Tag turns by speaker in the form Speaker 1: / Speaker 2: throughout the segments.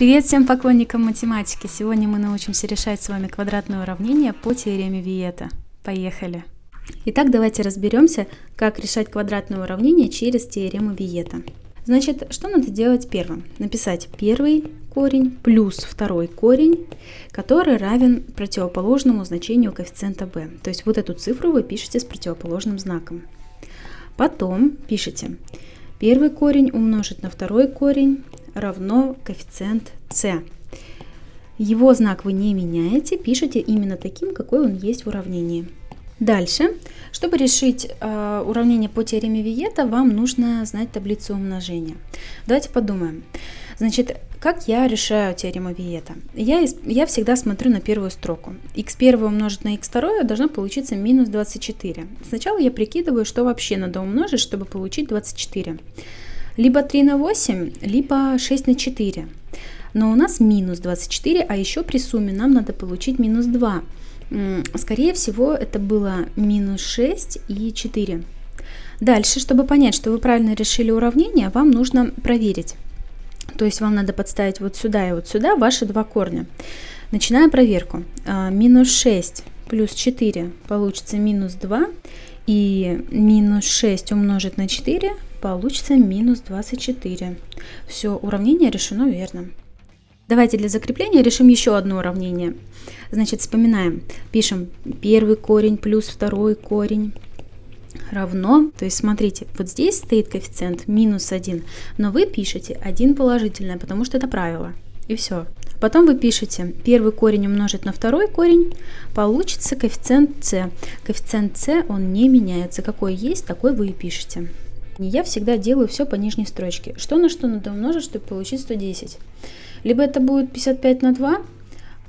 Speaker 1: Привет всем поклонникам математики! Сегодня мы научимся решать с вами квадратное уравнение по теореме Виета. Поехали! Итак, давайте разберемся, как решать квадратное уравнение через теорему Виета. Значит, что надо делать первым? Написать первый корень плюс второй корень, который равен противоположному значению коэффициента b. То есть вот эту цифру вы пишете с противоположным знаком. Потом пишите первый корень умножить на второй корень равно коэффициент c. Его знак вы не меняете, пишите именно таким, какой он есть в уравнении. Дальше, чтобы решить э, уравнение по теореме Виета, вам нужно знать таблицу умножения. Давайте подумаем. Значит, как я решаю теорему Виета? Я, я всегда смотрю на первую строку. x1 умножить на x2 должно получиться минус 24. Сначала я прикидываю, что вообще надо умножить, чтобы получить 24. Либо 3 на 8, либо 6 на 4. Но у нас минус 24, а еще при сумме нам надо получить минус 2. Скорее всего, это было минус 6 и 4. Дальше, чтобы понять, что вы правильно решили уравнение, вам нужно проверить. То есть вам надо подставить вот сюда и вот сюда ваши два корня. Начинаем проверку. А, минус 6 плюс 4 получится минус 2. И минус 6 умножить на 4 получится минус 24. Все, уравнение решено верно. Давайте для закрепления решим еще одно уравнение. Значит, вспоминаем. Пишем первый корень плюс второй корень равно, то есть смотрите, вот здесь стоит коэффициент минус 1, но вы пишете 1 положительное, потому что это правило. И все. Потом вы пишете первый корень умножить на второй корень, получится коэффициент c. Коэффициент c, он не меняется. Какой есть, такой вы и пишете. Я всегда делаю все по нижней строчке. Что на что надо умножить, чтобы получить 110? Либо это будет 55 на 2,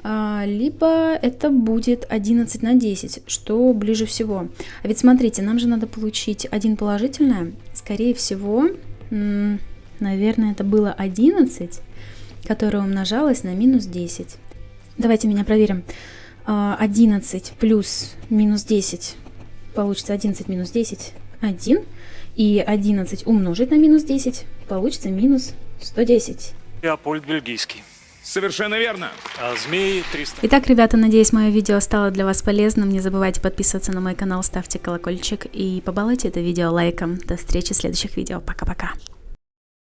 Speaker 1: а, либо это будет 11 на 10, что ближе всего. А ведь смотрите, нам же надо получить один положительное. Скорее всего, наверное, это было 11, которое умножалось на минус 10. Давайте меня проверим. 11 а, плюс минус 10 получится 11 минус 10 1. И 11 умножить на минус 10 получится минус 110.
Speaker 2: Леопольд Бельгийский.
Speaker 3: Совершенно верно.
Speaker 2: А змеи 300.
Speaker 1: Итак, ребята, надеюсь, мое видео стало для вас полезным. Не забывайте подписываться на мой канал, ставьте колокольчик и побалуйте это видео лайком. До встречи в следующих видео. Пока-пока.